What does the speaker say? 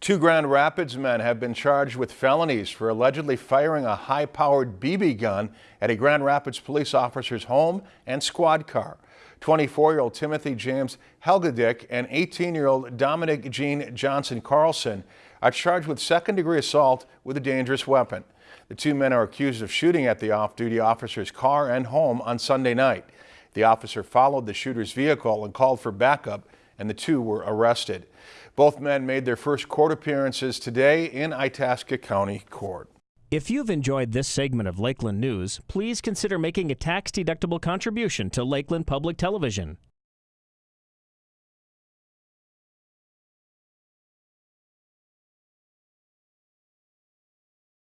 Two Grand Rapids men have been charged with felonies for allegedly firing a high-powered BB gun at a Grand Rapids police officer's home and squad car. 24-year-old Timothy James Helgedick and 18-year-old Dominic Jean Johnson Carlson are charged with second-degree assault with a dangerous weapon. The two men are accused of shooting at the off-duty officer's car and home on Sunday night. The officer followed the shooter's vehicle and called for backup, and the two were arrested. Both men made their first court appearances today in Itasca County Court. If you've enjoyed this segment of Lakeland News, please consider making a tax-deductible contribution to Lakeland Public Television.